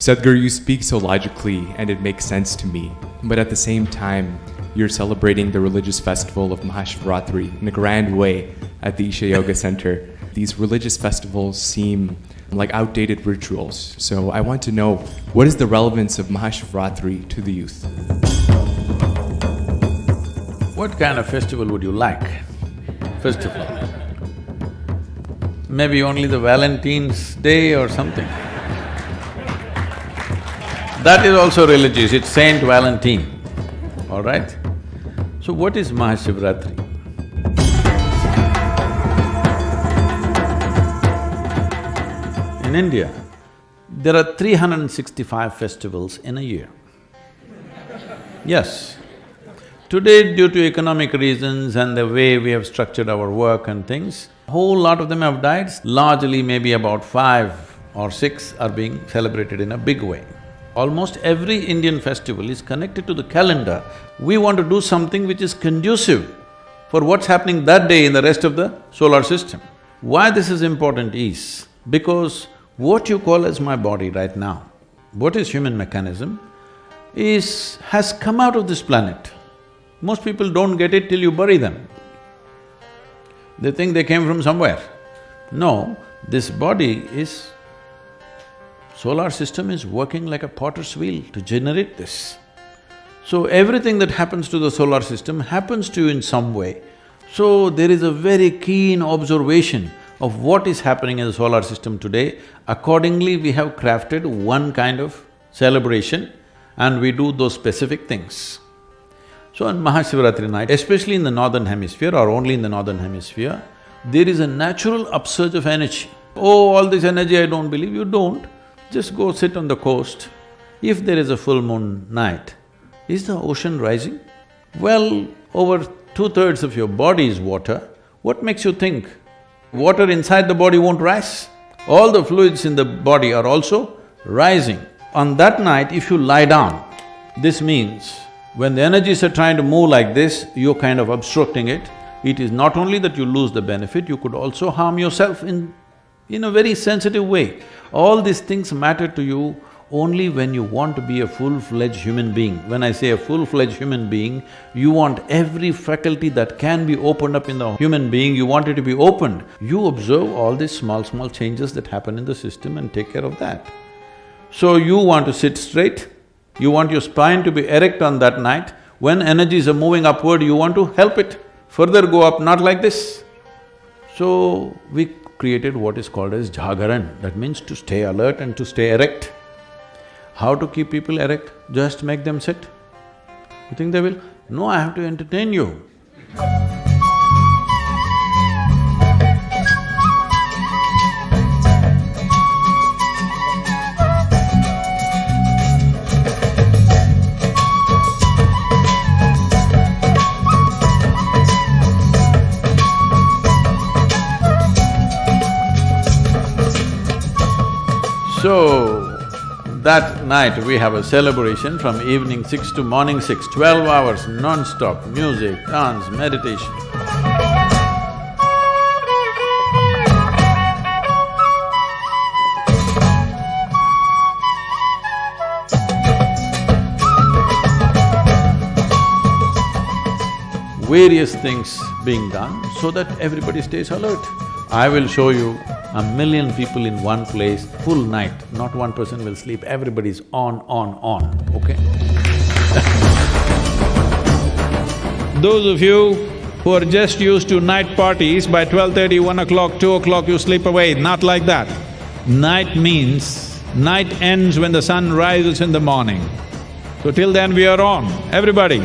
Sadhguru, you speak so logically and it makes sense to me. But at the same time, you're celebrating the religious festival of Mahashivratri in a grand way at the Isha Yoga Center. These religious festivals seem like outdated rituals. So I want to know what is the relevance of Mahashivratri to the youth? What kind of festival would you like, first of all? Maybe only the Valentine's Day or something. That is also religious, it's Saint Valentine, all right? So what is Mahashivratri? In India, there are 365 festivals in a year. Yes. Today, due to economic reasons and the way we have structured our work and things, a whole lot of them have died. Largely, maybe about five or six are being celebrated in a big way. Almost every Indian festival is connected to the calendar. We want to do something which is conducive for what's happening that day in the rest of the solar system. Why this is important is because what you call as my body right now, what is human mechanism, is… has come out of this planet. Most people don't get it till you bury them. They think they came from somewhere. No, this body is Solar system is working like a potter's wheel to generate this. So everything that happens to the solar system happens to you in some way. So there is a very keen observation of what is happening in the solar system today. Accordingly, we have crafted one kind of celebration and we do those specific things. So on Mahashivratri night, especially in the northern hemisphere or only in the northern hemisphere, there is a natural upsurge of energy. Oh, all this energy I don't believe, you don't. Just go sit on the coast. If there is a full moon night, is the ocean rising? Well, over two-thirds of your body is water. What makes you think water inside the body won't rise? All the fluids in the body are also rising. On that night, if you lie down, this means when the energies are trying to move like this, you're kind of obstructing it. It is not only that you lose the benefit, you could also harm yourself in in a very sensitive way. All these things matter to you only when you want to be a full-fledged human being. When I say a full-fledged human being, you want every faculty that can be opened up in the human being, you want it to be opened. You observe all these small, small changes that happen in the system and take care of that. So you want to sit straight, you want your spine to be erect on that night, when energies are moving upward, you want to help it further go up, not like this. So, we created what is called as jagaran, that means to stay alert and to stay erect. How to keep people erect? Just make them sit. You think they will? No, I have to entertain you. So, that night we have a celebration from evening six to morning six, twelve hours non-stop, music, dance, meditation. Various things being done so that everybody stays alert. I will show you a million people in one place, full night, not one person will sleep, everybody's on, on, on, okay? Those of you who are just used to night parties, by 12.30, 1 o'clock, 2 o'clock you sleep away, not like that. Night means, night ends when the sun rises in the morning. So till then we are on, everybody.